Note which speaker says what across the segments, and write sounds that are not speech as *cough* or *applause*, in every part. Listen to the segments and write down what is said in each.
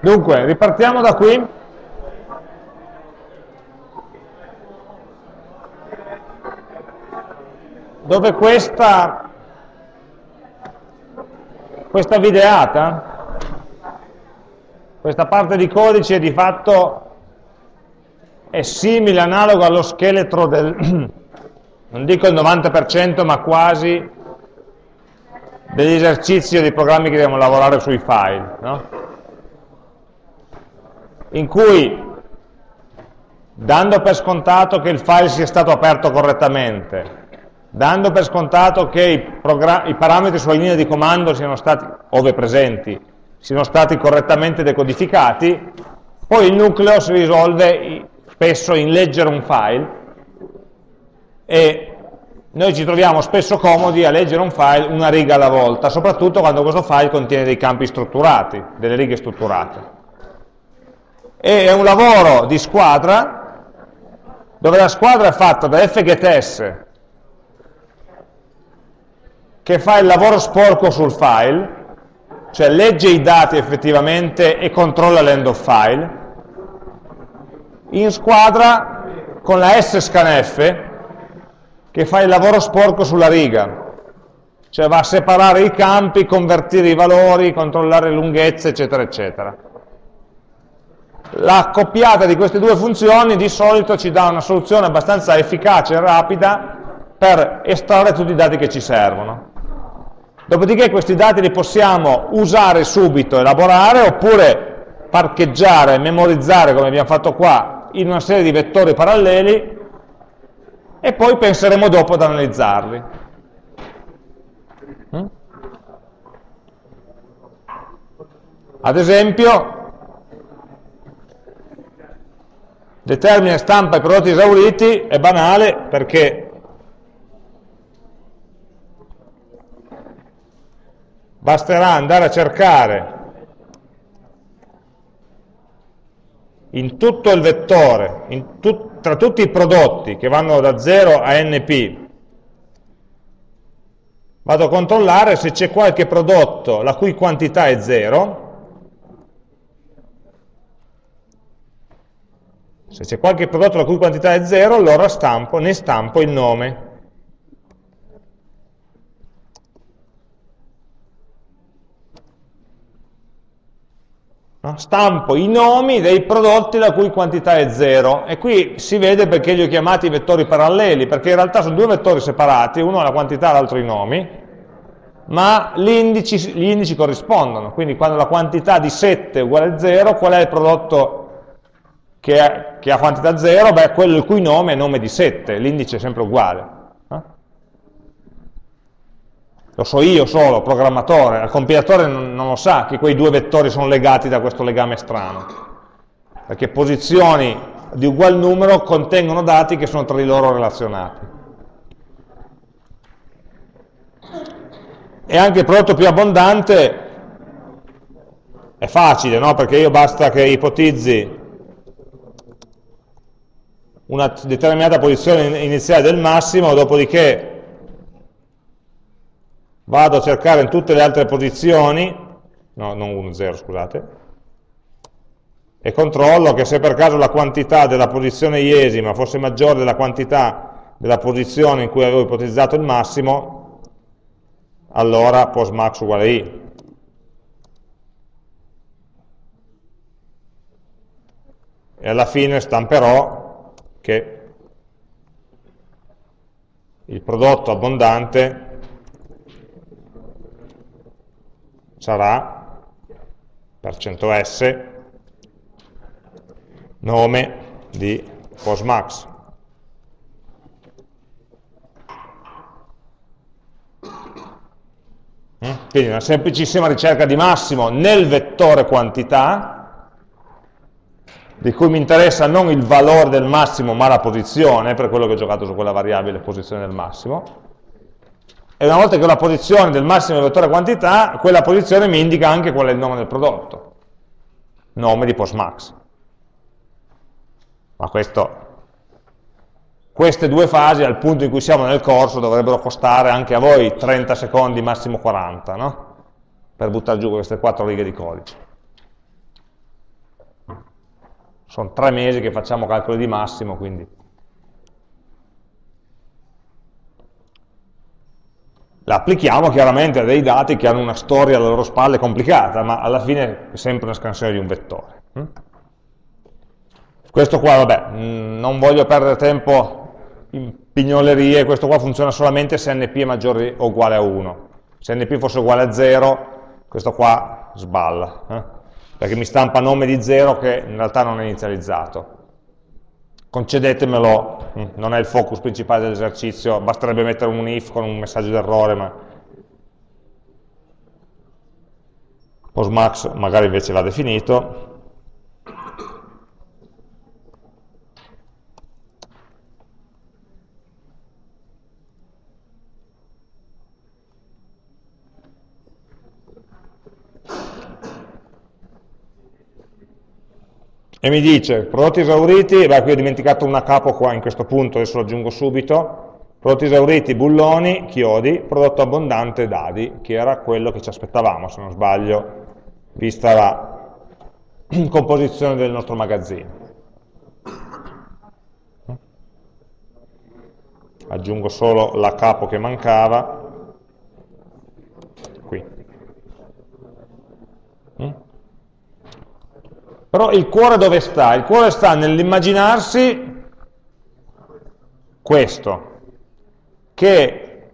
Speaker 1: Dunque, ripartiamo da qui. Dove questa, questa videata, questa parte di codice di fatto è simile, analogo allo scheletro del, *clears throat* non dico il 90%, ma quasi degli esercizi o dei programmi che dobbiamo lavorare sui file. No? In cui dando per scontato che il file sia stato aperto correttamente, dando per scontato che i, i parametri sulla linea di comando siano stati, ove presenti, siano stati correttamente decodificati, poi il nucleo si risolve spesso in leggere un file e noi ci troviamo spesso comodi a leggere un file una riga alla volta, soprattutto quando questo file contiene dei campi strutturati, delle righe strutturate e è un lavoro di squadra dove la squadra è fatta da fgets che fa il lavoro sporco sul file, cioè legge i dati effettivamente e controlla l'end of file, in squadra con la scanf che fa il lavoro sporco sulla riga, cioè va a separare i campi, convertire i valori, controllare lunghezze, eccetera, eccetera la coppiata di queste due funzioni di solito ci dà una soluzione abbastanza efficace e rapida per estrarre tutti i dati che ci servono. Dopodiché questi dati li possiamo usare subito, elaborare, oppure parcheggiare, memorizzare, come abbiamo fatto qua, in una serie di vettori paralleli, e poi penseremo dopo ad analizzarli. Mm? Ad esempio, determina e stampa i prodotti esauriti è banale perché basterà andare a cercare in tutto il vettore, tut tra tutti i prodotti che vanno da 0 a np, vado a controllare se c'è qualche prodotto la cui quantità è 0, Se c'è qualche prodotto la cui quantità è 0, allora stampo, ne stampo il nome. No? Stampo i nomi dei prodotti la cui quantità è 0. E qui si vede perché li ho chiamati vettori paralleli, perché in realtà sono due vettori separati, uno ha la quantità e l'altro i nomi, ma indici, gli indici corrispondono. Quindi quando la quantità di 7 è uguale a 0, qual è il prodotto che, è, che ha quantità 0, beh, quello il cui nome è nome di 7, l'indice è sempre uguale. Eh? Lo so io solo, programmatore, il compilatore non, non lo sa che quei due vettori sono legati da questo legame strano, perché posizioni di ugual numero contengono dati che sono tra di loro relazionati. E anche il prodotto più abbondante è facile, no? perché io basta che ipotizzi una determinata posizione iniziale del massimo, dopodiché vado a cercare in tutte le altre posizioni, no, non 1, 0, scusate, e controllo che se per caso la quantità della posizione iesima fosse maggiore della quantità della posizione in cui avevo ipotizzato il massimo, allora postmax uguale i. E alla fine stamperò che il prodotto abbondante sarà per 100s nome di postmax. Mm? Quindi una semplicissima ricerca di massimo nel vettore quantità di cui mi interessa non il valore del massimo ma la posizione, per quello che ho giocato su quella variabile posizione del massimo, e una volta che ho la posizione del massimo del vettore quantità, quella posizione mi indica anche qual è il nome del prodotto, nome di postmax. Ma questo, queste due fasi, al punto in cui siamo nel corso, dovrebbero costare anche a voi 30 secondi, massimo 40, no? per buttare giù queste quattro righe di codice. Sono tre mesi che facciamo calcoli di massimo, quindi la applichiamo chiaramente a dei dati che hanno una storia alle loro spalle complicata, ma alla fine è sempre una scansione di un vettore. Hm? Questo qua, vabbè, mm, non voglio perdere tempo in pignolerie, questo qua funziona solamente se np è maggiore o uguale a 1. Se np fosse uguale a 0, questo qua sballa, eh? Perché mi stampa nome di 0 che in realtà non è inizializzato concedetemelo, mm, non è il focus principale dell'esercizio, basterebbe mettere un if con un messaggio d'errore, ma Postmax magari invece va definito. E mi dice prodotti esauriti, beh qui ho dimenticato una capo qua in questo punto, adesso lo aggiungo subito, prodotti esauriti, bulloni, chiodi, prodotto abbondante, dadi, che era quello che ci aspettavamo, se non sbaglio, vista la *clears throat* composizione del nostro magazzino. Aggiungo solo la capo che mancava, qui. Però il cuore dove sta? Il cuore sta nell'immaginarsi questo, che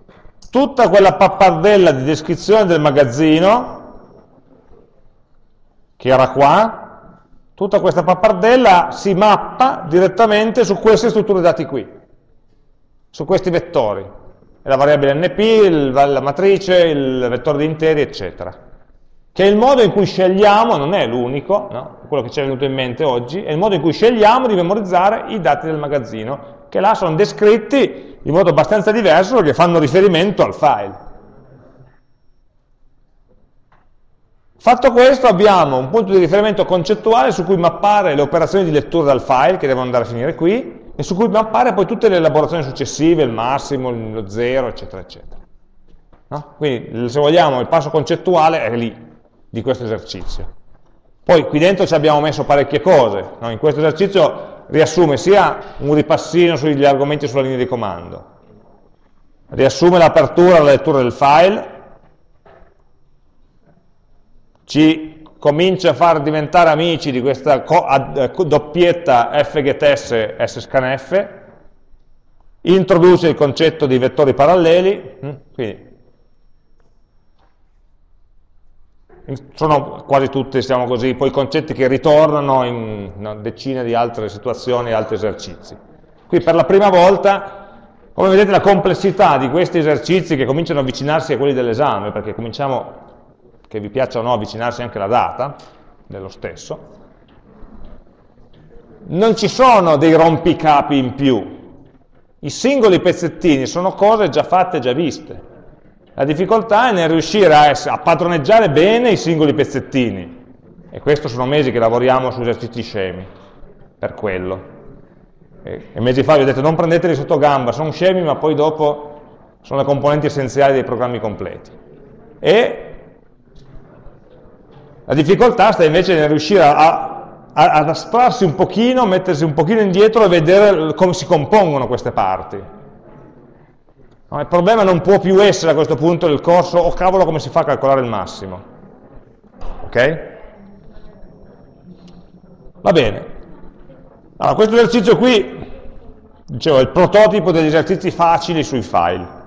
Speaker 1: tutta quella pappardella di descrizione del magazzino, che era qua, tutta questa pappardella si mappa direttamente su queste strutture dati qui, su questi vettori, la variabile NP, la matrice, il vettore di interi, eccetera che il modo in cui scegliamo, non è l'unico, no? quello che ci è venuto in mente oggi, è il modo in cui scegliamo di memorizzare i dati del magazzino, che là sono descritti in modo abbastanza diverso perché fanno riferimento al file. Fatto questo abbiamo un punto di riferimento concettuale su cui mappare le operazioni di lettura dal file, che devono andare a finire qui, e su cui mappare poi tutte le elaborazioni successive, il massimo, lo zero, eccetera, eccetera. No? Quindi, se vogliamo, il passo concettuale è lì, di questo esercizio. Poi qui dentro ci abbiamo messo parecchie cose, no? in questo esercizio riassume sia un ripassino sugli argomenti sulla linea di comando, riassume l'apertura e la lettura del file, ci comincia a far diventare amici di questa eh, doppietta fgts sscanf, introduce il concetto di vettori paralleli, hm? quindi sono quasi tutti, diciamo così, poi concetti che ritornano in una decina di altre situazioni altri esercizi. Qui per la prima volta, come vedete la complessità di questi esercizi che cominciano a avvicinarsi a quelli dell'esame, perché cominciamo, che vi piaccia o no, avvicinarsi anche alla data dello stesso, non ci sono dei rompicapi in più, i singoli pezzettini sono cose già fatte, già viste, la difficoltà è nel riuscire a, a padroneggiare bene i singoli pezzettini. E questo sono mesi che lavoriamo su esercizi scemi, per quello. E, e mesi fa vi ho detto non prendeteli sotto gamba, sono scemi ma poi dopo sono le componenti essenziali dei programmi completi. E la difficoltà sta invece nel riuscire a, a, ad astrarsi un pochino, mettersi un pochino indietro e vedere come si compongono queste parti. No, il problema non può più essere a questo punto del corso, oh cavolo come si fa a calcolare il massimo. Ok? Va bene. Allora, questo esercizio qui, dicevo, è il prototipo degli esercizi facili sui file.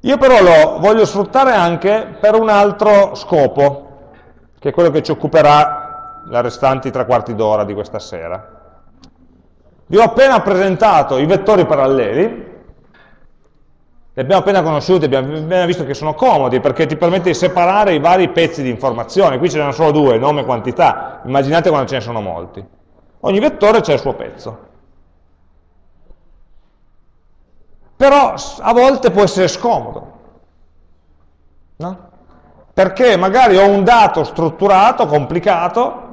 Speaker 1: Io però lo voglio sfruttare anche per un altro scopo, che è quello che ci occuperà le restanti tre quarti d'ora di questa sera. Vi ho appena presentato i vettori paralleli, li abbiamo appena conosciuti, abbiamo appena visto che sono comodi perché ti permette di separare i vari pezzi di informazione, qui ce ne sono solo due, nome e quantità, immaginate quando ce ne sono molti. Ogni vettore c'è il suo pezzo. Però a volte può essere scomodo, no? perché magari ho un dato strutturato, complicato,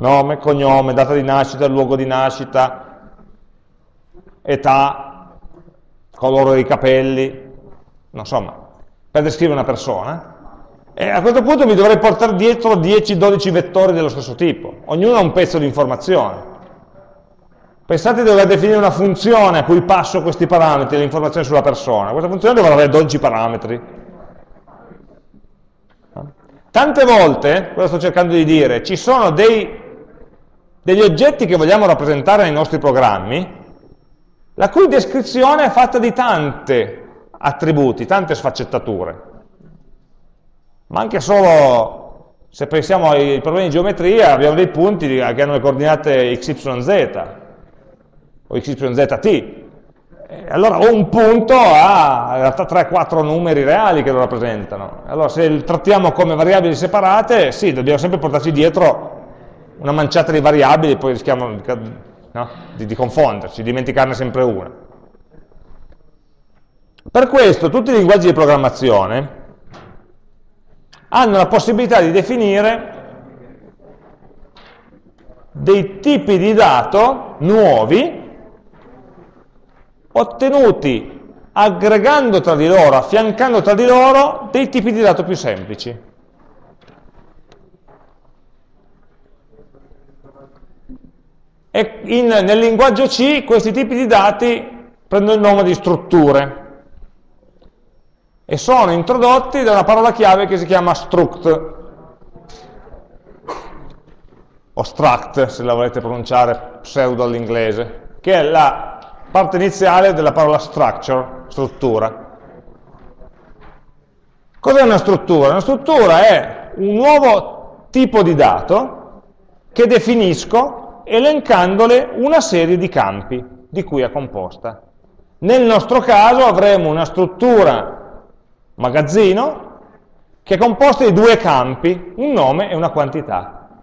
Speaker 1: nome, cognome, data di nascita, luogo di nascita, età, colore dei capelli, insomma, per descrivere una persona, E a questo punto mi dovrei portare dietro 10-12 vettori dello stesso tipo, ognuno ha un pezzo di informazione. Pensate di dover definire una funzione a cui passo questi parametri, le informazioni sulla persona. Questa funzione dovrà avere 12 parametri. Tante volte, cosa sto cercando di dire, ci sono dei, degli oggetti che vogliamo rappresentare nei nostri programmi, la cui descrizione è fatta di tante attributi, tante sfaccettature. Ma anche solo, se pensiamo ai problemi di geometria, abbiamo dei punti che hanno le coordinate x, y, z, o x, z, t. allora un punto ha in realtà 3-4 numeri reali che lo rappresentano. Allora se li trattiamo come variabili separate, sì, dobbiamo sempre portarci dietro una manciata di variabili, poi rischiamo no? di, di confonderci, dimenticarne sempre una. Per questo tutti i linguaggi di programmazione hanno la possibilità di definire dei tipi di dato nuovi ottenuti aggregando tra di loro, affiancando tra di loro dei tipi di dato più semplici. E in, nel linguaggio C questi tipi di dati prendono il nome di strutture e sono introdotti da una parola chiave che si chiama struct o struct se la volete pronunciare pseudo all'inglese che è la parte iniziale della parola structure, struttura cos'è una struttura? una struttura è un nuovo tipo di dato che definisco elencandole una serie di campi di cui è composta. Nel nostro caso avremo una struttura magazzino che è composta di due campi, un nome e una quantità.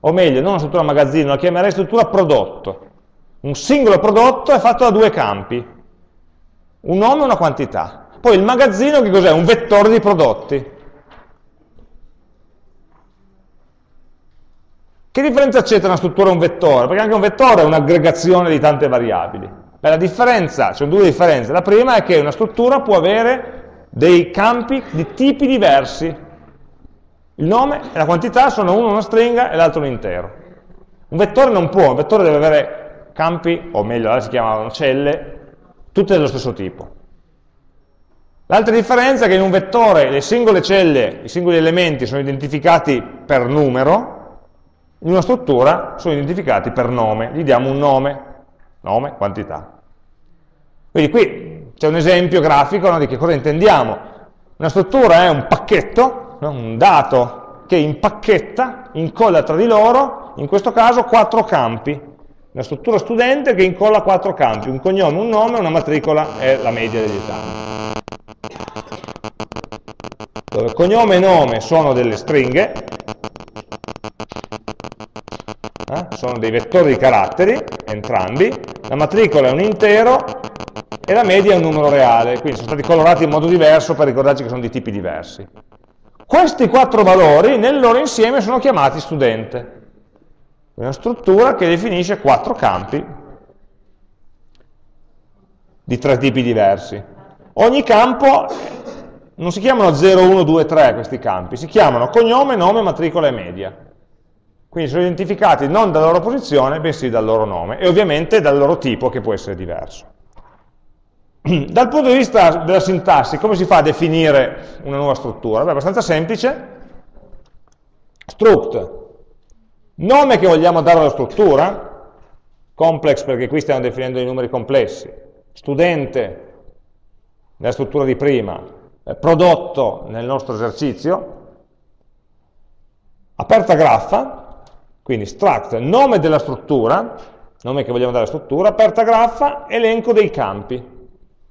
Speaker 1: O meglio, non una struttura magazzino, la chiamerei struttura prodotto. Un singolo prodotto è fatto da due campi, un nome e una quantità. Poi il magazzino che cos'è? Un vettore di prodotti. Che differenza c'è tra una struttura e un vettore? Perché anche un vettore è un'aggregazione di tante variabili. Beh, la differenza, ci sono due differenze. La prima è che una struttura può avere dei campi di tipi diversi. Il nome e la quantità sono uno una stringa e l'altro un intero. Un vettore non può, un vettore deve avere campi, o meglio, si chiamano celle, tutte dello stesso tipo. L'altra differenza è che in un vettore le singole celle, i singoli elementi sono identificati per numero, in una struttura sono identificati per nome, gli diamo un nome, nome, quantità. Quindi qui c'è un esempio grafico no, di che cosa intendiamo. Una struttura è un pacchetto, no, un dato che impacchetta, incolla tra di loro, in questo caso quattro campi. Una struttura studente che incolla quattro campi, un cognome, un nome, una matricola e la media degli esami. Dove cognome e nome sono delle stringhe? Sono dei vettori di caratteri, entrambi, la matricola è un intero e la media è un numero reale, quindi sono stati colorati in modo diverso per ricordarci che sono di tipi diversi. Questi quattro valori nel loro insieme sono chiamati studente. Una struttura che definisce quattro campi di tre tipi diversi. Ogni campo non si chiamano 0, 1, 2, 3 questi campi, si chiamano cognome, nome, matricola e media. Quindi sono identificati non dalla loro posizione, bensì dal loro nome e ovviamente dal loro tipo che può essere diverso. *clears throat* Dal punto di vista della sintassi, come si fa a definire una nuova struttura? Beh, abbastanza semplice. Struct, nome che vogliamo dare alla struttura, complex perché qui stiamo definendo i numeri complessi, studente nella struttura di prima, prodotto nel nostro esercizio, aperta graffa, quindi struct, nome della struttura, nome che vogliamo dare alla struttura, aperta graffa, elenco dei campi.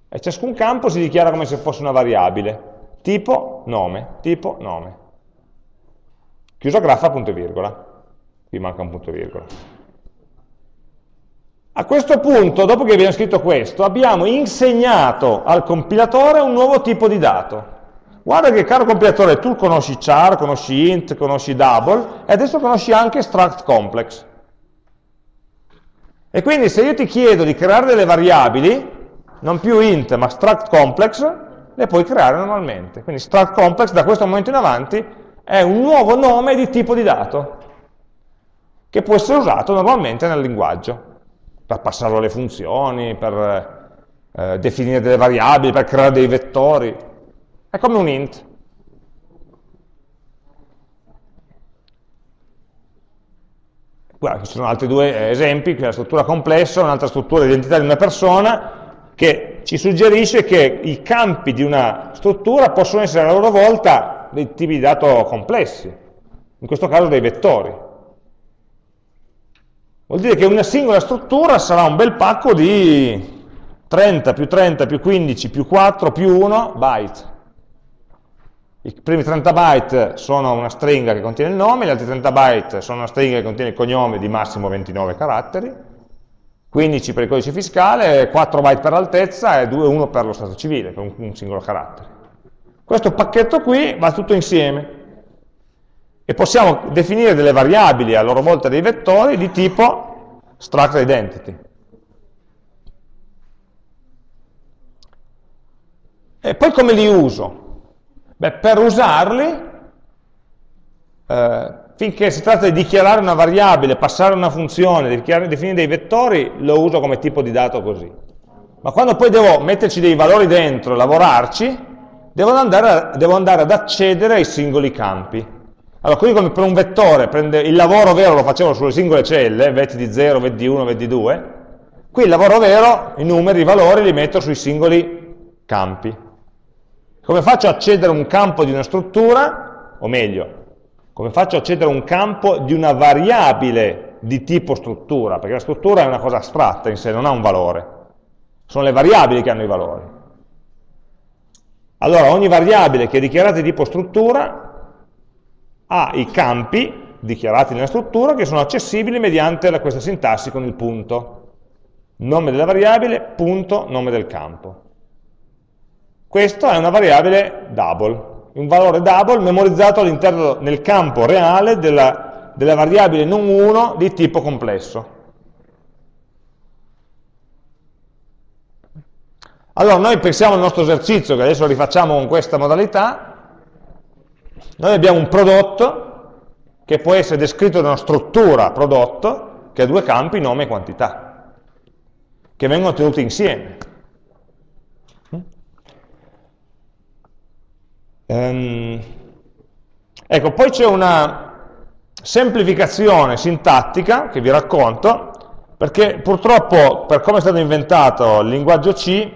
Speaker 1: E ciascun campo si dichiara come se fosse una variabile. Tipo, nome, tipo, nome. Chiusa graffa, punto e virgola. Qui manca un punto e virgola. A questo punto, dopo che abbiamo scritto questo, abbiamo insegnato al compilatore un nuovo tipo di dato. Guarda che caro compilatore, tu conosci char, conosci int, conosci double, e adesso conosci anche struct complex. E quindi se io ti chiedo di creare delle variabili, non più int ma struct complex, le puoi creare normalmente. Quindi struct complex da questo momento in avanti è un nuovo nome di tipo di dato che può essere usato normalmente nel linguaggio per passarlo alle funzioni, per eh, definire delle variabili, per creare dei vettori. È come un int. Guarda, ci sono altri due esempi, qui la struttura complessa, un'altra struttura identità di una persona, che ci suggerisce che i campi di una struttura possono essere a loro volta dei tipi di dato complessi, in questo caso dei vettori. Vuol dire che una singola struttura sarà un bel pacco di 30 più 30 più 15 più 4 più 1 byte. I primi 30 byte sono una stringa che contiene il nome, gli altri 30 byte sono una stringa che contiene il cognome di massimo 29 caratteri, 15 per il codice fiscale, 4 byte per l'altezza e 2, 1 per lo stato civile, per un, singolo carattere. Questo pacchetto qui va tutto insieme e possiamo definire delle variabili a loro volta dei vettori di tipo struct identity. E poi come li uso? Beh, per usarli, eh, finché si tratta di dichiarare una variabile, passare una funzione, definire dei vettori, lo uso come tipo di dato così. Ma quando poi devo metterci dei valori dentro lavorarci, devo andare, devo andare ad accedere ai singoli campi. Allora, così come per un vettore prende, il lavoro vero lo facevo sulle singole celle, vetti di 0, vetti di 1, vetti di 2, qui il lavoro vero, i numeri, i valori li metto sui singoli campi. Come faccio a accedere a un campo di una struttura, o meglio, come faccio a accedere a un campo di una variabile di tipo struttura, perché la struttura è una cosa astratta in sé, non ha un valore. Sono le variabili che hanno i valori. Allora, ogni variabile che è dichiarata di tipo struttura ha i campi dichiarati nella struttura che sono accessibili mediante questa sintassi con il punto. Nome della variabile, punto, nome del campo. Questa è una variabile double, un valore double memorizzato all'interno nel campo reale della, della variabile non 1 di tipo complesso. Allora noi pensiamo al nostro esercizio, che adesso rifacciamo con questa modalità, noi abbiamo un prodotto che può essere descritto da una struttura prodotto che ha due campi, nome e quantità, che vengono tenuti insieme. Ehm, ecco, poi c'è una semplificazione sintattica che vi racconto, perché purtroppo per come è stato inventato il linguaggio C,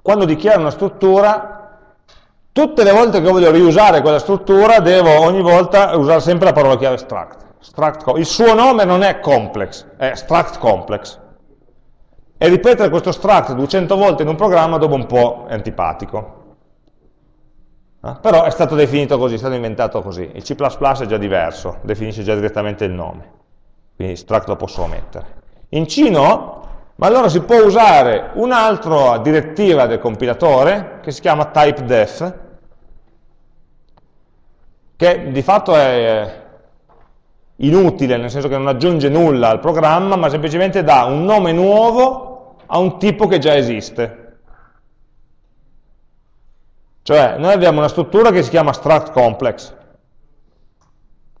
Speaker 1: quando dichiaro una struttura, tutte le volte che voglio riusare quella struttura devo ogni volta usare sempre la parola chiave struct. struct il suo nome non è complex, è struct complex. E ripetere questo struct 200 volte in un programma dopo un po' è antipatico. Eh? Però è stato definito così, è stato inventato così. Il C++ è già diverso, definisce già direttamente il nome, quindi struct lo posso omettere. In C no, ma allora si può usare un'altra direttiva del compilatore che si chiama typedef, che di fatto è inutile, nel senso che non aggiunge nulla al programma, ma semplicemente dà un nome nuovo a un tipo che già esiste. Cioè, noi abbiamo una struttura che si chiama struct complex.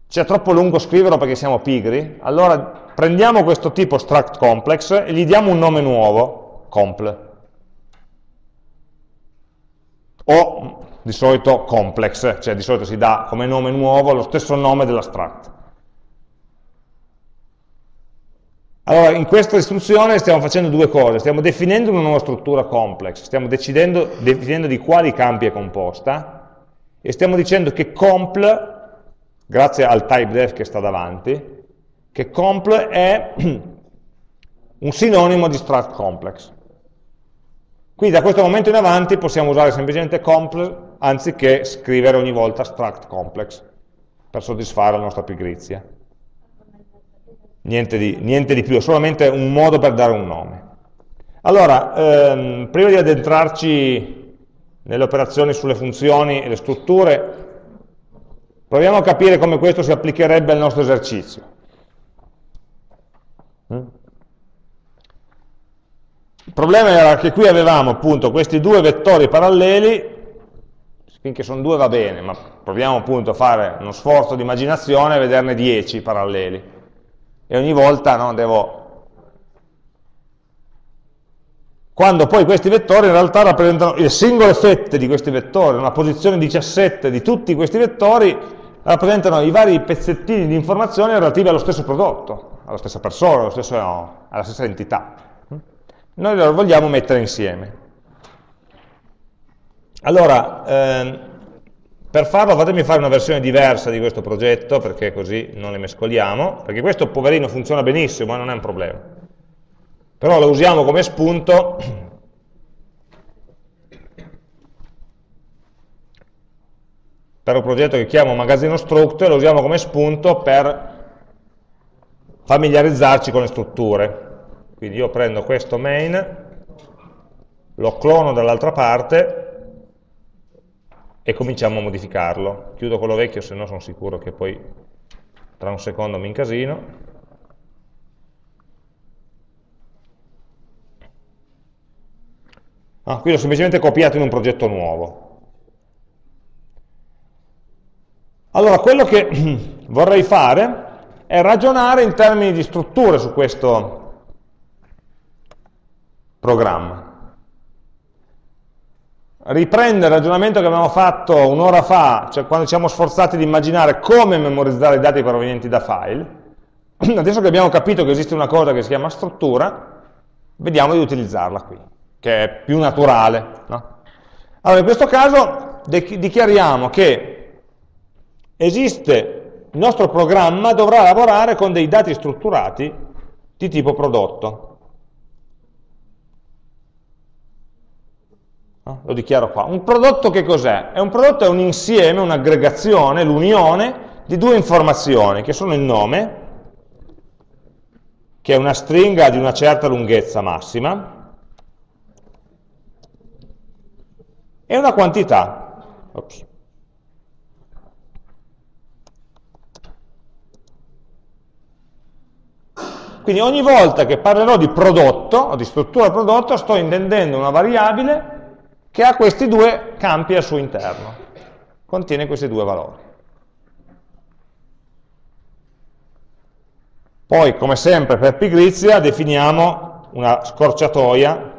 Speaker 1: C'è troppo lungo scriverlo perché siamo pigri, allora prendiamo questo tipo struct complex e gli diamo un nome nuovo, compl. O di solito complex, cioè di solito si dà come nome nuovo lo stesso nome della struct. Allora, in questa istruzione stiamo facendo due cose, stiamo definendo una nuova struttura complex, stiamo definendo di quali campi è composta, e stiamo dicendo che compl, grazie al typedef che sta davanti, che compl è *clears throat* un sinonimo di struct complex. Quindi da questo momento in avanti possiamo usare semplicemente compl anziché scrivere ogni volta struct complex per soddisfare la nostra pigrizia niente di, niente di più, è solamente un modo per dare un nome. Allora, ehm, prima di addentrarci nelle operazioni sulle funzioni e le strutture, proviamo a capire come questo si applicherebbe al nostro esercizio. Mm? Il problema era che qui avevamo appunto questi due vettori paralleli, finché sono due va bene, ma proviamo appunto a fare uno sforzo di immaginazione e vederne 10 paralleli. E ogni volta no, devo quando poi questi vettori in realtà rappresentano le singole fette di questi vettori, una posizione 17 di tutti questi vettori rappresentano i vari pezzettini di informazione relativi allo stesso prodotto, alla stessa persona, stesso, no, alla stessa entità. Noi lo vogliamo mettere insieme. Allora, ehm, per farlo fatemi fare una versione diversa di questo progetto, perché così non le mescoliamo, perché questo poverino funziona benissimo, ma non è un problema però lo usiamo come spunto per un progetto che chiamo magazzino struct e lo usiamo come spunto per familiarizzarci con le strutture. Quindi io prendo questo main, lo clono dall'altra parte e cominciamo a modificarlo. Chiudo quello vecchio, se no sono sicuro che poi tra un secondo mi incasino. Ah, qui l'ho semplicemente copiato in un progetto nuovo. Allora, quello che *clears throat* vorrei fare è ragionare in termini di strutture su questo programma. Riprendere il ragionamento che abbiamo fatto un'ora fa, cioè quando ci siamo sforzati di immaginare come memorizzare i dati provenienti da file. *clears throat* Adesso che abbiamo capito che esiste una cosa che si chiama struttura, vediamo di utilizzarla qui che è più naturale. No? Allora, in questo caso dichiariamo che esiste, il nostro programma dovrà lavorare con dei dati strutturati di tipo prodotto. No? Lo dichiaro qua. Un prodotto che cos'è? È un prodotto è un insieme, un'aggregazione, l'unione di due informazioni, che sono il nome, che è una stringa di una certa lunghezza massima, è una quantità. Ops. Quindi ogni volta che parlerò di prodotto o di struttura prodotto sto intendendo una variabile che ha questi due campi al suo interno, contiene questi due valori. Poi, come sempre per pigrizia, definiamo una scorciatoia.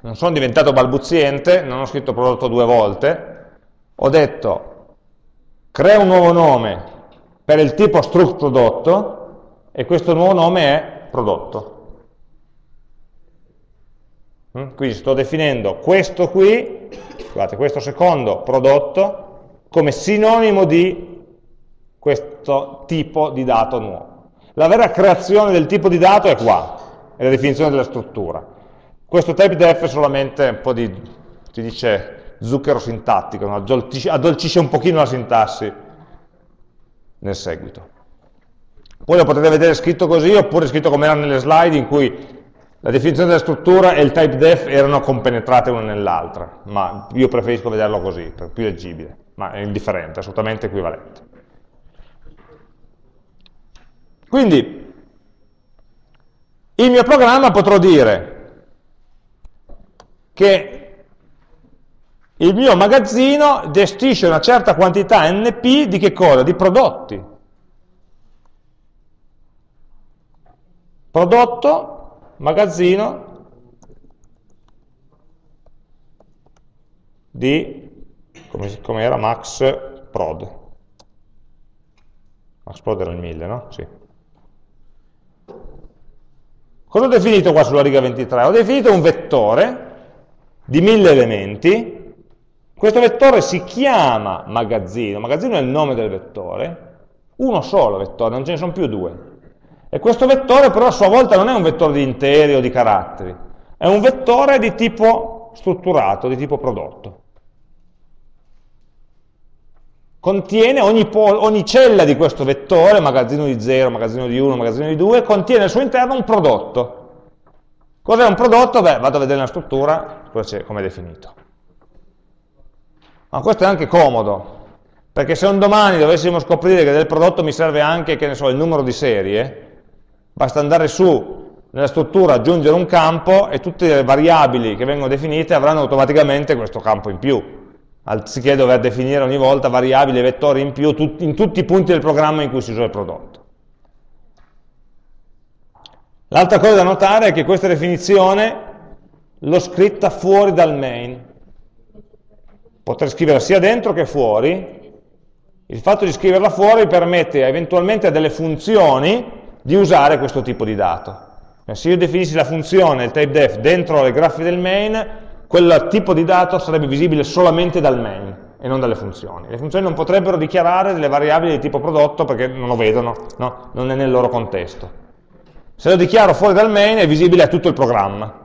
Speaker 1: Non sono diventato balbuziente, non ho scritto prodotto due volte, ho detto crea un nuovo nome per il tipo struct prodotto e questo nuovo nome è prodotto. Mm? Quindi sto definendo questo qui, scusate, questo secondo prodotto come sinonimo di questo tipo di dato nuovo. La vera creazione del tipo di dato è qua, è la definizione della struttura. Questo typedef è solamente un po' di, si dice, zucchero sintattico, addolcisce un pochino la sintassi nel seguito. Poi lo potete vedere scritto così, oppure scritto come era nelle slide, in cui la definizione della struttura e il typedef erano compenetrate una nell'altra, ma io preferisco vederlo così, per più leggibile, ma è indifferente, assolutamente equivalente. Quindi, il mio programma potrò dire che il mio magazzino gestisce una certa quantità NP di che cosa? Di prodotti. Prodotto, magazzino di, come, come era, max prod. Max prod era il 1000, no? Sì. Cosa ho definito qua sulla riga 23? Ho definito un vettore di mille elementi, questo vettore si chiama magazzino, magazzino è il nome del vettore, uno solo vettore, non ce ne sono più due. E questo vettore però a sua volta non è un vettore di interi o di caratteri, è un vettore di tipo strutturato, di tipo prodotto. Contiene ogni, ogni cella di questo vettore, magazzino di 0, magazzino di 1, magazzino di 2, contiene al suo interno un prodotto. Cos'è un prodotto? Beh, vado a vedere la struttura, come è definito. Ma questo è anche comodo, Perché se un domani dovessimo scoprire che del prodotto mi serve anche, che ne so, il numero di serie, basta andare su nella struttura, aggiungere un campo e tutte le variabili che vengono definite avranno automaticamente questo campo in più, anziché dover definire ogni volta variabili e vettori in più in tutti i punti del programma in cui si usa il prodotto. L'altra cosa da notare è che questa definizione l'ho scritta fuori dal main. Potrei scriverla sia dentro che fuori, il fatto di scriverla fuori permette eventualmente a delle funzioni di usare questo tipo di dato. Eh, se io definissi la funzione, il typedef, dentro le grafie del main, quel tipo di dato sarebbe visibile solamente dal main e non dalle funzioni. Le funzioni non potrebbero dichiarare delle variabili di tipo prodotto perché non lo vedono, no? non è nel loro contesto. Se lo dichiaro fuori dal main è visibile a tutto il programma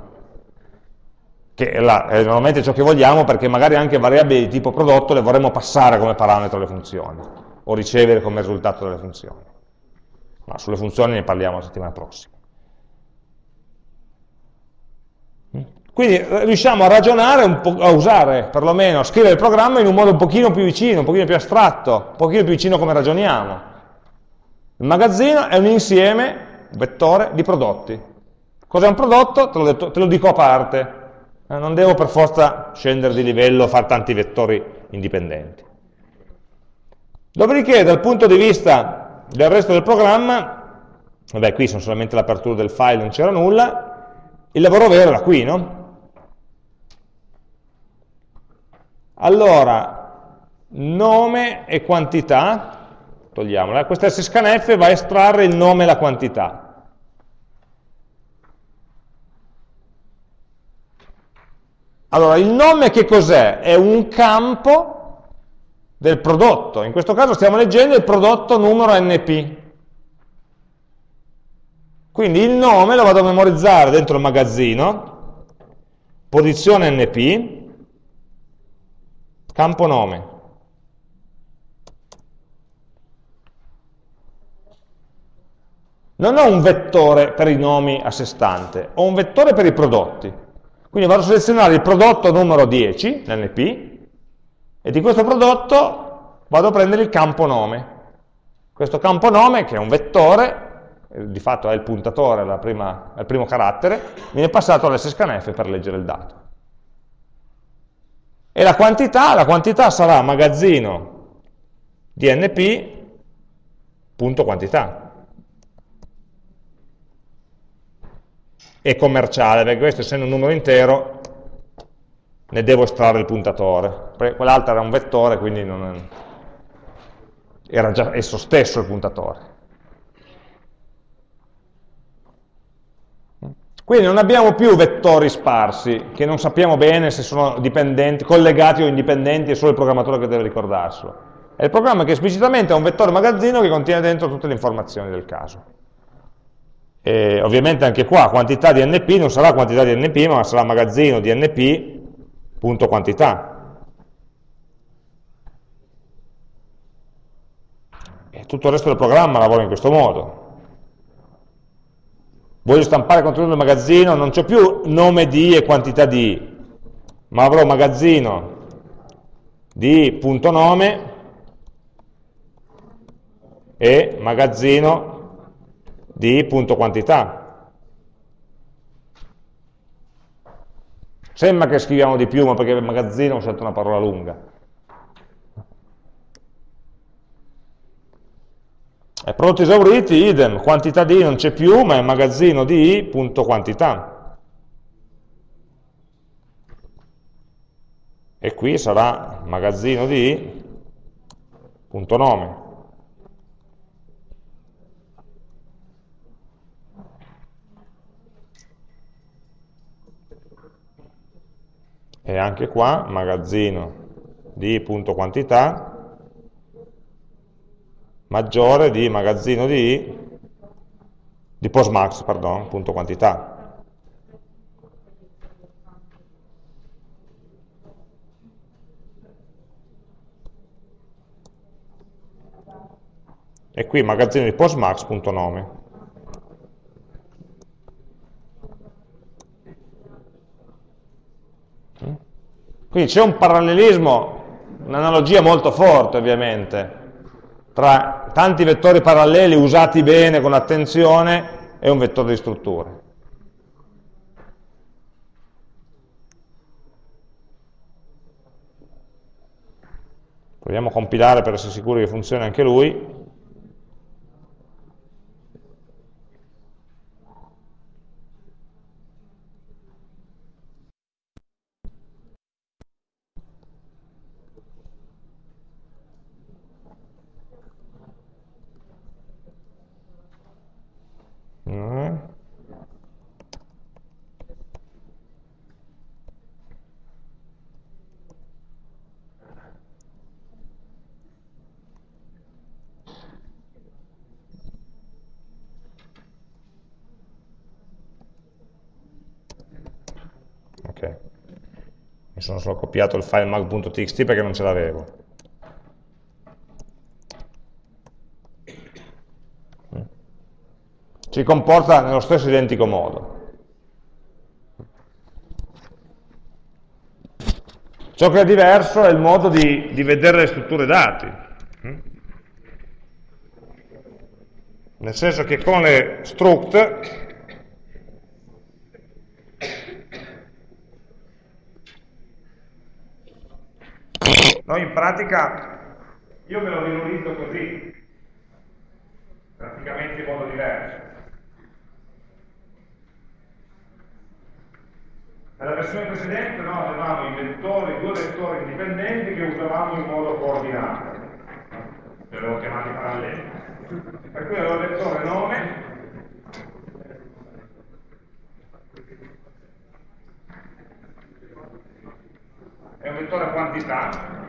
Speaker 1: che è, la, è normalmente ciò che vogliamo perché magari anche variabili di tipo prodotto le vorremmo passare come parametro alle funzioni o ricevere come risultato delle funzioni. Ma sulle funzioni ne parliamo la settimana prossima. Quindi eh, riusciamo a ragionare, a usare perlomeno, a scrivere il programma in un modo un pochino più vicino, un pochino più astratto, un pochino più vicino come ragioniamo. Il magazzino è un insieme, un vettore, di prodotti. Cos'è un prodotto? Te lo, detto, te lo dico a parte. Eh, non devo per forza scendere di livello, fare tanti vettori indipendenti. Dopodiché, dal punto di vista del resto del programma, vabbè, qui sono solamente l'apertura del file, non c'era nulla, il lavoro vero era qui, no? Allora, nome e quantità, togliamola, questa scanf va a estrarre il nome e la quantità. Allora, il nome che cos'è? È un campo del prodotto. In questo caso stiamo leggendo il prodotto numero NP. Quindi il nome lo vado a memorizzare dentro il magazzino, posizione NP, campo nome. Non ho un vettore per i nomi a sé stante, ho un vettore per i prodotti. Quindi vado a selezionare il prodotto numero 10, l'NP, e di questo prodotto vado a prendere il campo nome. Questo campo nome, che è un vettore, eh, di fatto è il puntatore, il primo carattere, viene passato all'SScanF per leggere il dato. E la quantità, la quantità sarà magazzino quantità. e commerciale, perché questo essendo un numero intero ne devo estrarre il puntatore. Quell'altro era un vettore, quindi non era già esso stesso il puntatore. Quindi non abbiamo più vettori sparsi, che non sappiamo bene se sono collegati o indipendenti, è solo il programmatore che deve ricordarselo. È il programma che esplicitamente ha un vettore magazzino che contiene dentro tutte le informazioni del caso. E ovviamente anche qua quantità di np non sarà quantità di np, ma sarà magazzino di np, punto quantità. E tutto il resto del programma lavora in questo modo. Voglio stampare il contenuto del magazzino, non c'è più nome di e quantità di, ma avrò magazzino di punto nome e magazzino di punto quantità. Sembra che scriviamo di più, ma perché il magazzino ho scelto una parola lunga. E prodotti esauriti, idem, quantità di non c'è più, ma è magazzino di punto quantità. E qui sarà magazzino di punto nome. E anche qua magazzino di punto quantità maggiore di magazzino di, di postmax, pardon, punto quantità. E qui magazzino di postmax.nome. Quindi c'è un parallelismo un'analogia molto forte ovviamente, tra tanti vettori paralleli usati bene con attenzione e un vettore di strutture. Proviamo a compilare per essere sicuri che funzioni anche lui. Mi sono solo copiato il file mag.txt perché non ce l'avevo. Si comporta nello stesso identico modo. Ciò che è diverso è il modo di, di vedere le strutture dati. Nel senso che con le struct Noi in pratica, io me lo visualizzo così, praticamente in modo diverso. Nella versione precedente noi avevamo i vettori, due vettori indipendenti che usavamo in modo coordinato, li avevo chiamati paralleli. Per cui avevo il vettore nome e un vettore quantità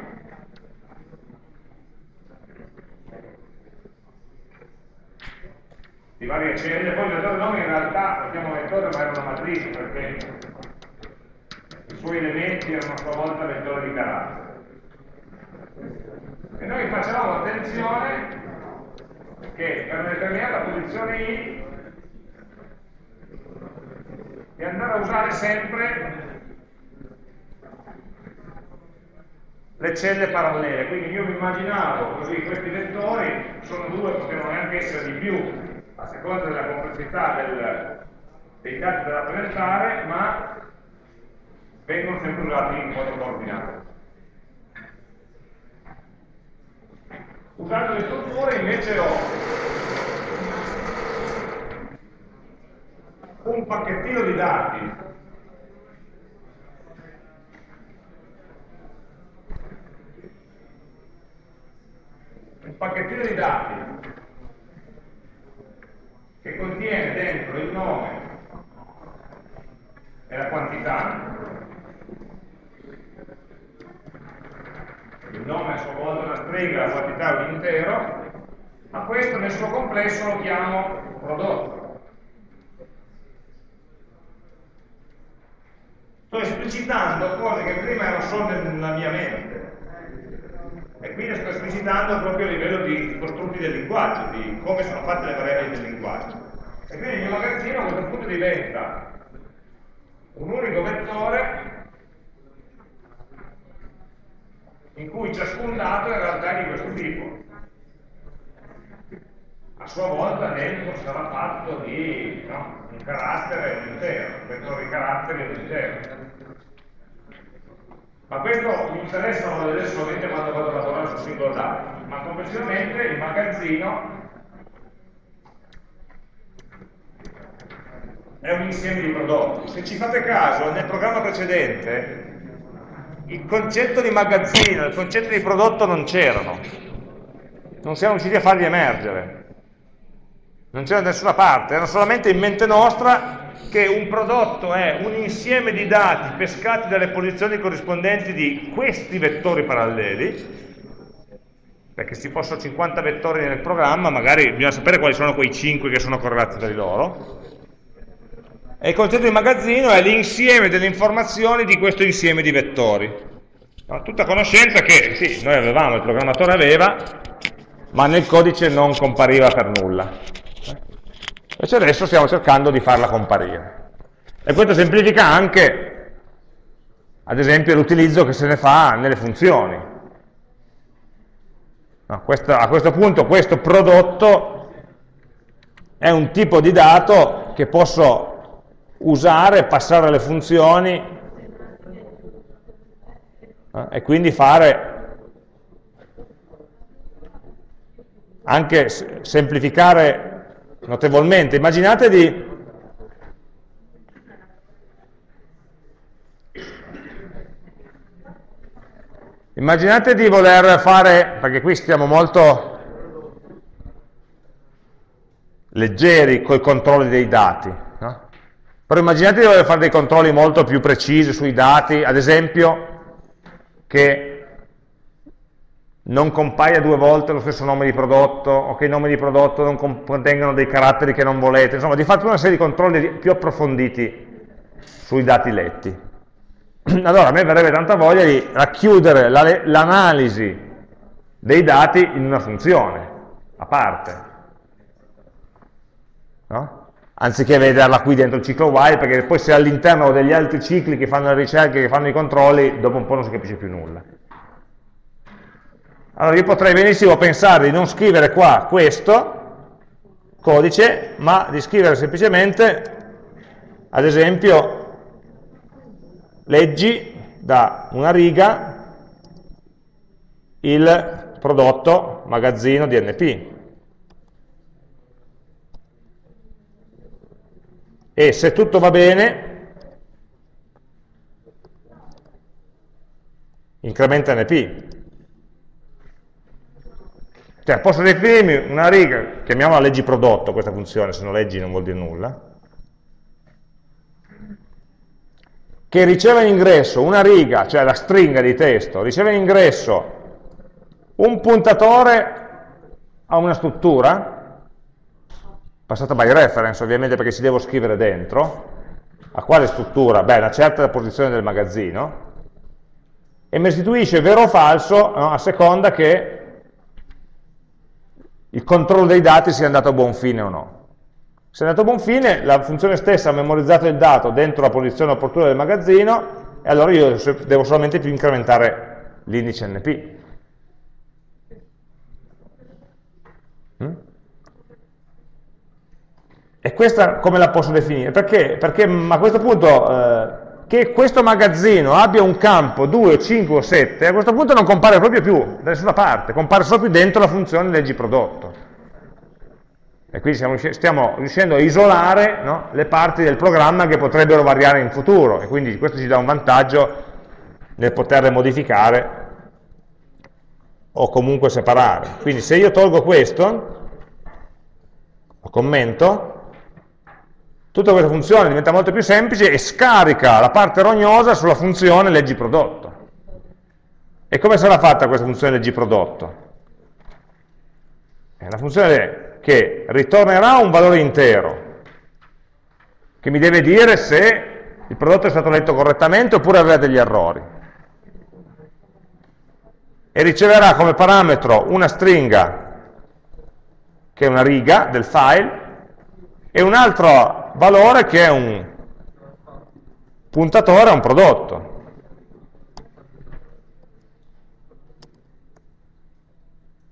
Speaker 1: di varie celle, poi il vettore nome in realtà lo chiamo vettore ma era una matrice perché i suoi elementi erano a sua volta vettori di carattere. E noi facevamo attenzione che per una determinata posizione i di andare a usare sempre le celle parallele, quindi io mi immaginavo così questi vettori sono due, potevano anche essere di più, a seconda della complessità del, dei dati da rappresentare, ma vengono sempre usati in modo coordinato. Usando le strutture invece ho un pacchettino di dati un pacchettino di dati che contiene dentro il nome e la quantità, il nome a sua volta una stringa, la quantità è un intero, ma questo nel suo complesso lo chiamo prodotto. Sto esplicitando cose che prima erano solo nella mia mente, e quindi sto esplicitando proprio a livello di costrutti del linguaggio, di come sono fatte le variabili del linguaggio. E quindi il mio magazzino a questo punto diventa un unico vettore in cui ciascun dato in realtà è di questo tipo. A sua volta dentro sarà fatto di no, un carattere un intero, un vettore di caratteri un intero. Ma questo mi interessa non vedere solamente quando vado a lavorare sul singolo dato, ma complessivamente il magazzino è un insieme di prodotti. Se ci fate caso, nel programma precedente il concetto di magazzino, il concetto di prodotto non c'erano. Non siamo riusciti a farli emergere. Non c'era da nessuna parte, erano solamente in mente nostra che un prodotto è un insieme di dati pescati dalle posizioni corrispondenti di questi vettori paralleli, perché se ci fossero 50 vettori nel programma, magari bisogna sapere quali sono quei 5 che sono correlati tra di loro, e il concetto di magazzino è l'insieme delle informazioni di questo insieme di vettori. Tutta conoscenza che sì, noi avevamo, il programmatore aveva, ma nel codice non compariva per nulla. Invece adesso stiamo cercando di farla comparire. E questo semplifica anche, ad esempio, l'utilizzo che se ne fa nelle funzioni. No, questo, a questo punto questo prodotto è un tipo di dato che posso usare, passare alle funzioni eh, e quindi fare anche semplificare notevolmente. Immaginate di Immaginate di voler fare, perché qui stiamo molto leggeri con i controlli dei dati, no? però immaginate di voler fare dei controlli molto più precisi sui dati, ad esempio che non compaia due volte lo stesso nome di prodotto o che i nomi di prodotto non contengano dei caratteri che non volete, insomma di fatto una serie di controlli più approfonditi sui dati letti. *clears throat* allora a me verrebbe tanta voglia di racchiudere l'analisi dei dati in una funzione, a parte. No? Anziché vederla qui dentro il ciclo while, perché poi se all'interno degli altri cicli che fanno le ricerche, che fanno i controlli, dopo un po' non si capisce più nulla. Allora io potrei benissimo pensare di non scrivere qua questo codice, ma di scrivere semplicemente, ad esempio, leggi da una riga il prodotto magazzino DNP. E se tutto va bene, incrementa NP. Cioè posso definirmi una riga, chiamiamola leggi prodotto questa funzione, se no leggi non vuol dire nulla, che riceve in ingresso una riga, cioè la stringa di testo, riceve in ingresso un puntatore a una struttura, passata by reference ovviamente perché ci devo scrivere dentro, a quale struttura? Beh, una certa posizione del magazzino, e mi restituisce vero o falso no, a seconda che il controllo dei dati sia andato a buon fine o no. Se è andato a buon fine, la funzione stessa ha memorizzato il dato dentro la posizione opportuna del magazzino e allora io devo solamente più incrementare l'indice NP. Mm? E questa come la posso definire? Perché? Perché a questo punto eh, che questo magazzino abbia un campo 2, 5 o 7, a questo punto non compare proprio più da nessuna parte, compare solo più dentro la funzione leggi prodotto. E quindi stiamo, stiamo riuscendo a isolare no, le parti del programma che potrebbero variare in futuro e quindi questo ci dà un vantaggio nel poterle modificare o comunque separare. Quindi se io tolgo questo, lo commento, tutta questa funzione diventa molto più semplice e scarica la parte rognosa sulla funzione leggi prodotto. E come sarà fatta questa funzione leggi prodotto? È una funzione che ritornerà un valore intero, che mi deve dire se il prodotto è stato letto correttamente oppure aveva degli errori. E riceverà come parametro una stringa, che è una riga del file, e un altro valore che è un puntatore a un prodotto.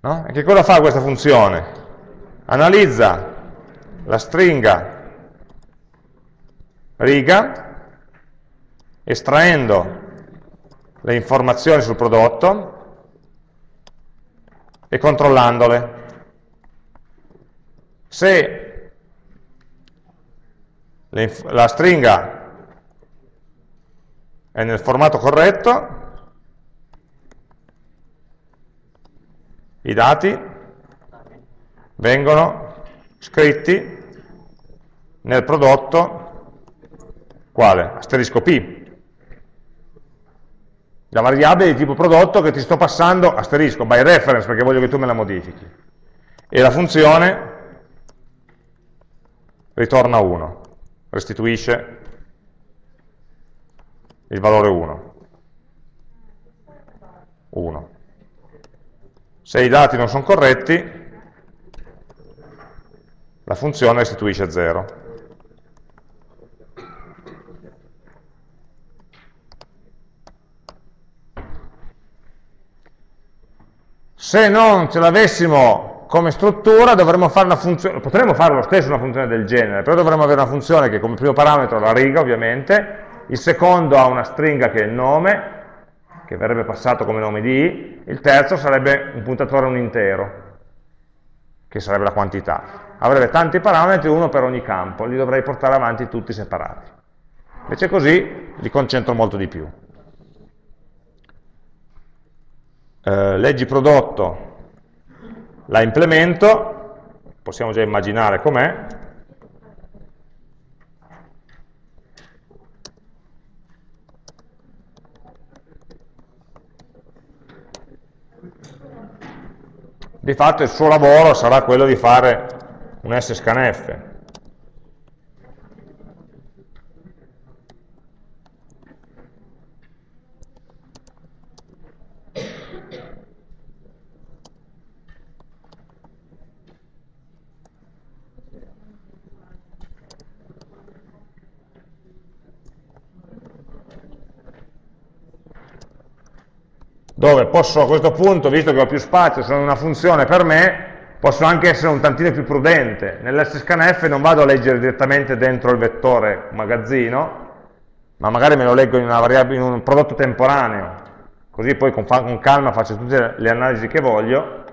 Speaker 1: No? E che cosa fa questa funzione? analizza la stringa riga, estraendo le informazioni sul prodotto e controllandole. Se la stringa è nel formato corretto, i dati vengono scritti nel prodotto quale? Asterisco P. La variabile di tipo prodotto che ti sto passando, asterisco, by reference, perché voglio che tu me la modifichi. E la funzione ritorna 1, restituisce il valore 1. 1. Se i dati non sono corretti, la funzione restituisce 0. Se non ce l'avessimo come struttura dovremmo fare una funzione, potremmo fare lo stesso una funzione del genere, però dovremmo avere una funzione che come primo parametro ha la riga ovviamente, il secondo ha una stringa che è il nome, che verrebbe passato come nome di, il terzo sarebbe un puntatore un intero, che sarebbe la quantità. Avrebbe tanti parametri, uno per ogni campo, li dovrei portare avanti tutti separati. Invece così li concentro molto di più. Eh, leggi prodotto, la implemento, possiamo già immaginare com'è, di fatto il suo lavoro sarà quello di fare un scanf. Dove posso a questo punto, visto che ho più spazio, sono una funzione per me, posso anche essere un tantino più prudente. Nell'scanf non vado a leggere direttamente dentro il vettore magazzino, ma magari me lo leggo in, in un prodotto temporaneo, così poi con, con calma faccio tutte le analisi che voglio,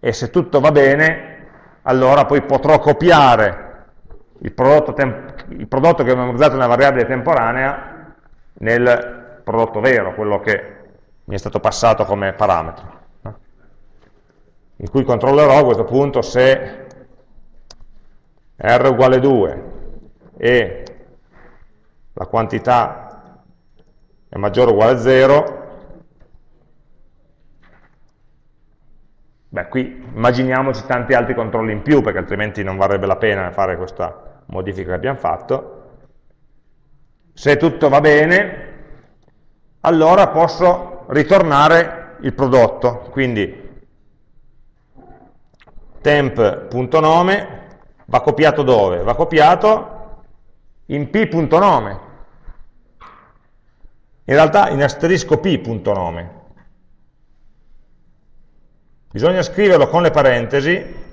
Speaker 1: e se tutto va bene, allora poi potrò copiare il prodotto, il prodotto che ho memorizzato nella variabile temporanea nel prodotto vero, quello che mi è stato passato come parametro. In cui controllerò a questo punto se r uguale 2 e la quantità è maggiore o uguale a 0, beh qui immaginiamoci tanti altri controlli in più perché altrimenti non varrebbe la pena fare questa modifica che abbiamo fatto. Se tutto va bene, allora posso ritornare il prodotto, quindi temp.nome va copiato dove? Va copiato in p.nome, in realtà in asterisco p.nome. Bisogna scriverlo con le parentesi,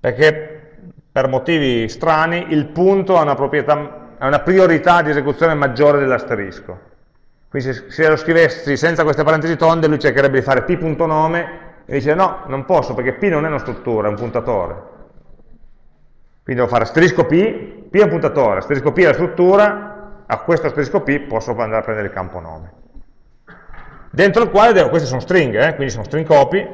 Speaker 1: perché per motivi strani il punto ha una proprietà ha una priorità di esecuzione maggiore dell'asterisco. Quindi se, se, lo scrivessi senza queste parentesi tonde, lui cercherebbe di fare p.nome e dice no, non posso perché p non è una struttura, è un puntatore. Quindi devo fare asterisco p, p è un puntatore, asterisco p è la struttura, a questo asterisco p posso andare a prendere il campo nome. Dentro il quale, devo, queste sono stringhe, eh, quindi sono string copy,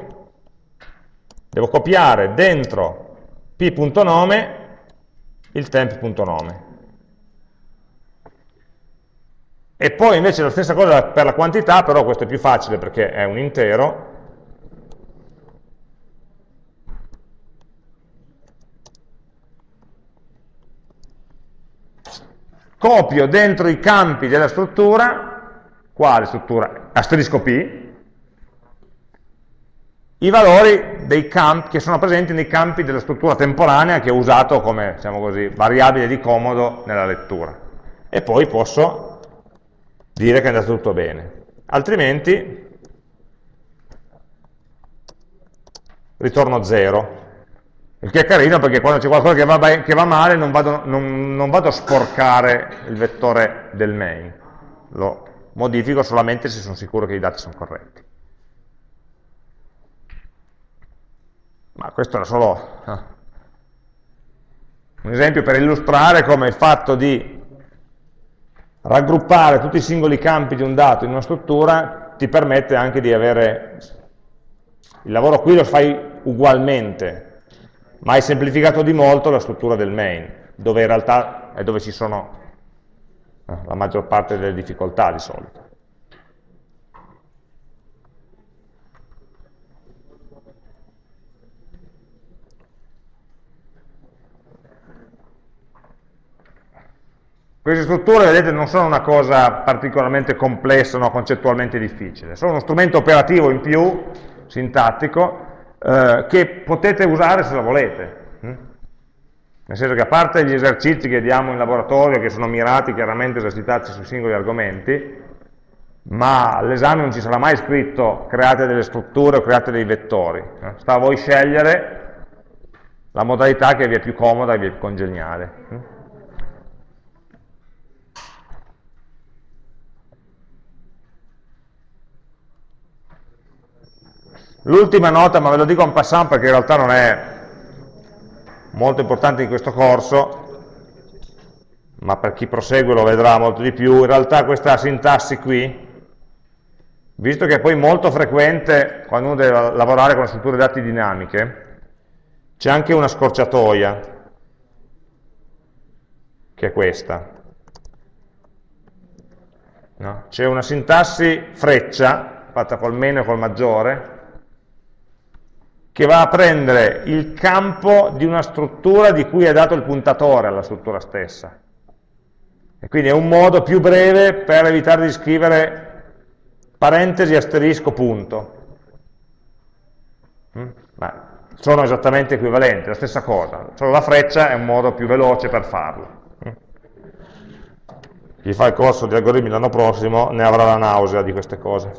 Speaker 1: devo copiare dentro p.nome il temp.nome. E poi invece la stessa cosa per la quantità, però questo è più facile perché è un intero. Copio dentro i campi della struttura, quale struttura? Asterisco P, i valori dei campi che sono presenti nei campi della struttura temporanea che ho usato come diciamo così, variabile di comodo nella lettura. E poi posso dire che è andato tutto bene. Altrimenti ritorno 0. Il che è carino perché quando c'è qualcosa che va, che va male non vado, non, non vado, a sporcare il vettore del main, lo modifico solamente se sono sicuro che i dati sono corretti. Ma questo era solo eh, un esempio per illustrare come il fatto di raggruppare tutti i singoli campi di un dato in una struttura ti permette anche di avere, il lavoro qui lo fai ugualmente, ma hai semplificato di molto la struttura del main, dove in realtà è dove ci sono eh, la maggior parte delle difficoltà di solito. Queste strutture, vedete, non sono una cosa particolarmente complessa, no, concettualmente difficile, sono uno strumento operativo in più, sintattico, eh, che potete usare se lo volete. Hm? Nel senso che a parte gli esercizi che diamo in laboratorio, che sono mirati chiaramente a esercitarsi sui singoli argomenti, ma all'esame non ci sarà mai scritto create delle strutture o create dei vettori. Sta a voi scegliere la modalità che vi è più comoda e vi è più congeniale. L'ultima nota, ma ve lo dico en passant perché in realtà non è molto importante in questo corso, ma per chi prosegue lo vedrà molto di più, in realtà questa sintassi qui, visto che è poi molto frequente quando uno deve lavorare con strutture dati dinamiche, c'è anche una scorciatoia, che è questa. No? C'è una sintassi freccia, fatta col meno e col maggiore, che va a prendere il campo di una struttura di cui è dato il puntatore alla struttura stessa. E quindi è un modo più breve per evitare di scrivere parentesi, asterisco, punto. Mm? Ma sono esattamente equivalenti, la stessa cosa, solo la freccia è un modo più veloce per farlo. Mm? Chi fa il corso di algoritmi l'anno prossimo ne avrà la nausea di queste cose.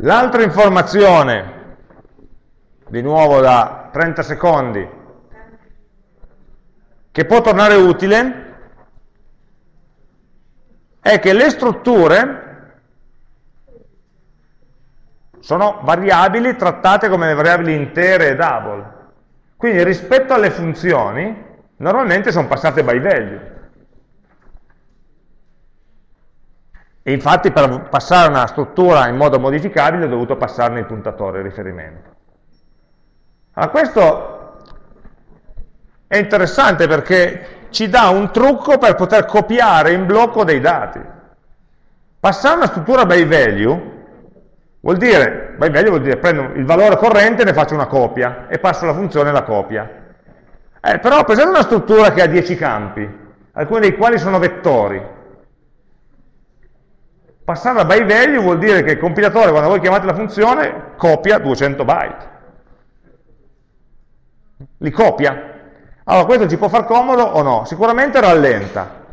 Speaker 1: L'altra informazione, di nuovo da 30 secondi, che può tornare utile, è che le strutture sono variabili trattate come variabili intere e double. Quindi rispetto alle funzioni, normalmente sono passate by value. E infatti per passare una struttura in modo modificabile ho dovuto passarne il puntatore, il riferimento. Allora questo è interessante perché ci dà un trucco per poter copiare in blocco dei dati. Passare una struttura by value vuol dire, by value vuol dire prendo il valore corrente e ne faccio una copia e passo la funzione alla copia. Eh, però presente una struttura che ha 10 campi, alcuni dei quali sono vettori, Passare a by value vuol dire che il compilatore, quando voi chiamate la funzione, copia 200 byte. Li copia. Allora, questo ci può far comodo o no? Sicuramente rallenta.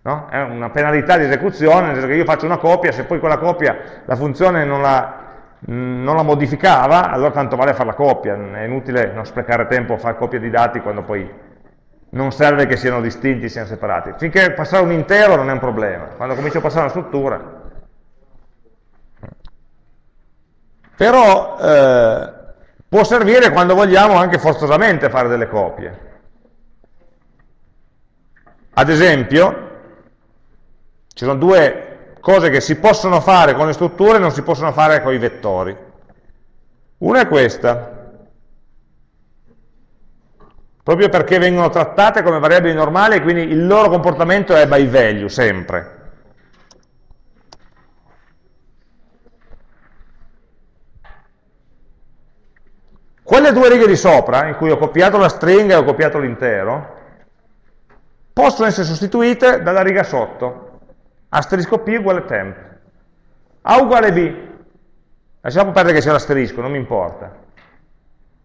Speaker 1: No? È una penalità di esecuzione, nel senso che io faccio una copia, se poi quella copia la funzione non la, non la modificava, allora tanto vale fare la copia, è inutile non sprecare tempo a fare copia di dati quando poi non serve che siano distinti, siano separati. Finché passare un intero non è un problema, quando comincio a passare una struttura. Però eh, può servire quando vogliamo anche forzosamente fare delle copie. Ad esempio, ci sono due cose che si possono fare con le strutture e non si possono fare con i vettori. Una è questa, proprio perché vengono trattate come variabili normali e quindi il loro comportamento è by value, sempre. Quelle due righe di sopra, in cui ho copiato la stringa e ho copiato l'intero, possono essere sostituite dalla riga sotto, asterisco p uguale temp. A uguale b, lasciamo perdere che sia l'asterisco, non mi importa.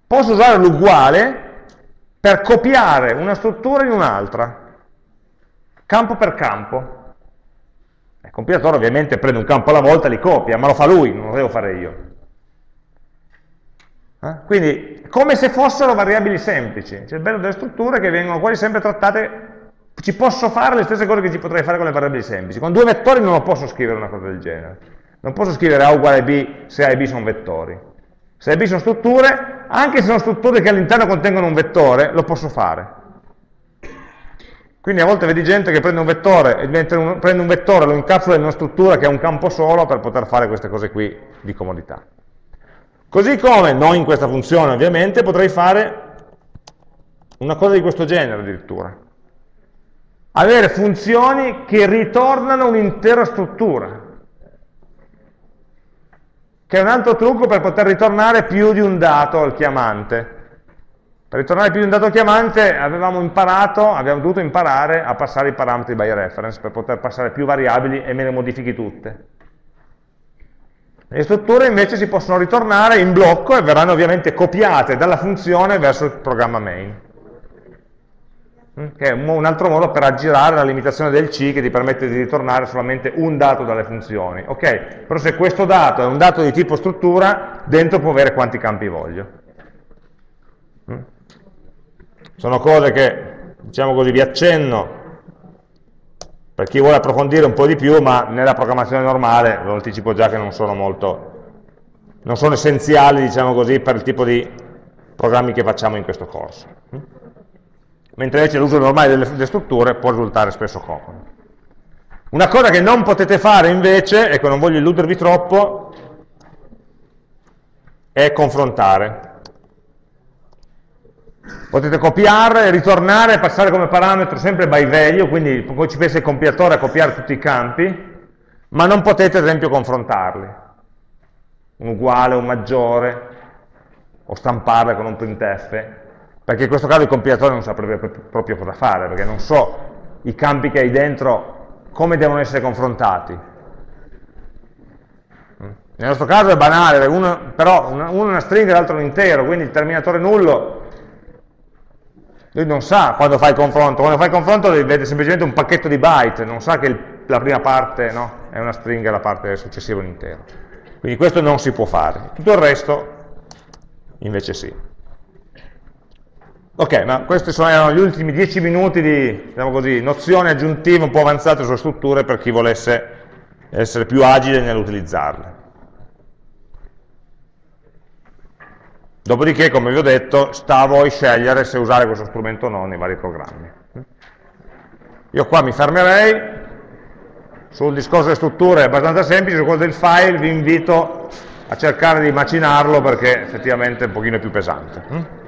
Speaker 1: Posso usare l'uguale per copiare una struttura in un'altra, campo per campo. Il compilatore ovviamente prende un campo alla volta e li copia, ma lo fa lui, non lo devo fare io. Eh? Quindi, come se fossero variabili semplici. C'è il bello delle strutture che vengono quasi sempre trattate, ci posso fare le stesse cose che ci potrei fare con le variabili semplici. Con due vettori non lo posso scrivere una cosa del genere. Non posso scrivere A uguale B se A e B sono vettori. Se B sono strutture, anche se sono strutture che all'interno contengono un vettore, lo posso fare. Quindi a volte vedi gente che prende un vettore, un, prende un vettore, lo incapsula in una struttura che ha un campo solo per poter fare queste cose qui di comodità. Così come, non in questa funzione ovviamente, potrei fare una cosa di questo genere addirittura. Avere funzioni che ritornano un'intera struttura che è un altro trucco per poter ritornare più di un dato al chiamante. Per ritornare più di un dato al chiamante avevamo imparato, abbiamo dovuto imparare a passare i parametri by reference per poter passare più variabili e me ne modifichi tutte. Le strutture invece si possono ritornare in blocco e verranno ovviamente copiate dalla funzione verso il programma main. Mm, che è un altro modo per aggirare la limitazione del C che ti permette di ritornare solamente un dato dalle funzioni. Ok, però se questo dato è un dato di tipo struttura, dentro può avere quanti campi voglio. Mm. Sono cose che, diciamo così, vi accenno per chi vuole approfondire un po' di più, ma nella programmazione normale, lo anticipo già che non sono molto, non sono essenziali, diciamo così, per il tipo di programmi che facciamo in questo corso. Mentre invece l'uso normale delle, delle strutture può risultare spesso comodo. Una cosa che non potete fare invece, e che non voglio illudervi troppo, è confrontare. Potete copiare, ritornare passare come parametro sempre by value, quindi poi ci pensa il compilatore a copiare tutti i campi, ma non potete ad esempio confrontarli. Un uguale, un maggiore, o stamparle con un printf, perché in questo caso il compilatore non saprebbe proprio cosa fare, perché non so i campi che hai dentro come devono essere confrontati. Nel nostro caso è banale, uno, però uno è una stringa e l'altro un intero, quindi il terminatore nullo lui non sa quando fa il confronto, quando fa il confronto vede semplicemente un pacchetto di byte, non sa che il, la prima parte no, è una stringa e la parte successiva è un intero. Quindi questo non si può fare. Tutto il resto invece sì. Ok, ma questi sono gli ultimi dieci minuti di diciamo così, nozioni aggiuntive un po' avanzate sulle strutture per chi volesse essere più agile nell'utilizzarle. Dopodiché, come vi ho detto, sta a voi scegliere se usare questo strumento o no nei vari programmi. Io qua mi fermerei, sul discorso delle strutture è abbastanza semplice, su quello del file vi invito a cercare di immaginarlo perché effettivamente è un pochino più pesante.